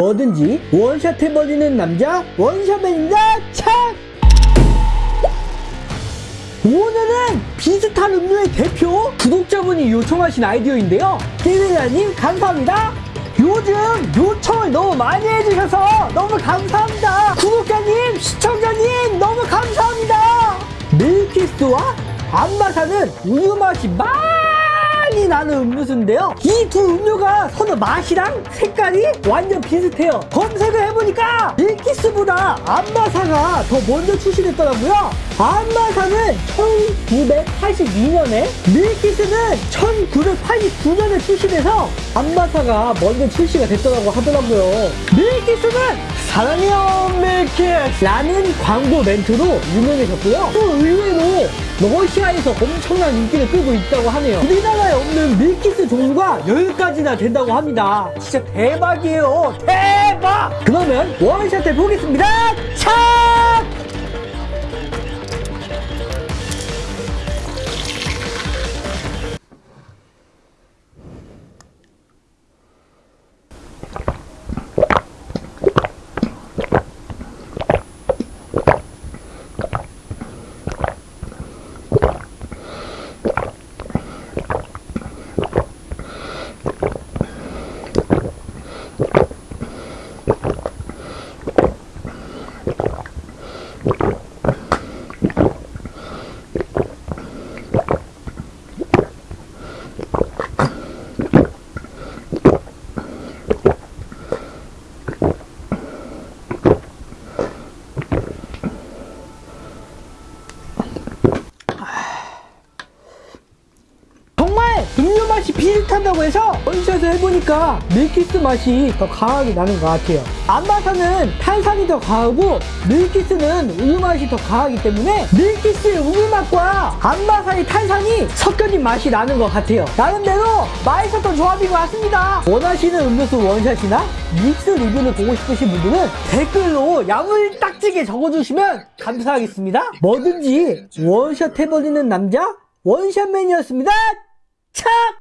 뭐든지 원샷 해버리는 남자 원샷맨입니다. 착! 오늘은 비슷한 음료의 대표 구독자분이 요청하신 아이디어인데요. 띠리라님 감사합니다. 요즘 요청을 너무 많이 해주셔서 너무 감사합니다. 구독자님 시청자님 너무 감사합니다. 밀키스와 안마사는 우유 맛이 많이 나는 음료수인데요. 이 두 음료가 서로 맛이랑 색깔이 완전 비슷해요. 검색을 해보니까 밀키스보다 암바사가 더 먼저 출시됐더라고요. 암바사는 1982년에 밀키스는 1989년에 출시돼서 암바사가 먼저 출시가 됐더라고 하더라고요. 밀키스는 사랑해요 밀키스 라는 광고 멘트로 유명해졌고요. 또 의외로 러시아에서 엄청난 인기를 끌고 있다고 하네요. 우리나라에 없는 밀키스 종류가 10가지나 된다고 합니다. 진짜 대박이에요. 대박! 그러면 원샷 해보겠습니다. 차 음료 맛이 비슷하다고 해서 원샷을 해보니까 밀키스 맛이 더 강하게 나는 것 같아요. 암바사는 탄산이 더 강하고 밀키스는 우유 맛이 더 강하기 때문에 밀키스의 우유 맛과 암바사의 탄산이 섞여진 맛이 나는 것 같아요. 나름대로 맛있었던 조합인 것 같습니다. 원하시는 음료수 원샷이나 믹스 리뷰를 보고 싶으신 분들은 댓글로 야물딱지게 적어주시면 감사하겠습니다. 뭐든지 원샷 해버리는 남자 원샷맨이었습니다 착!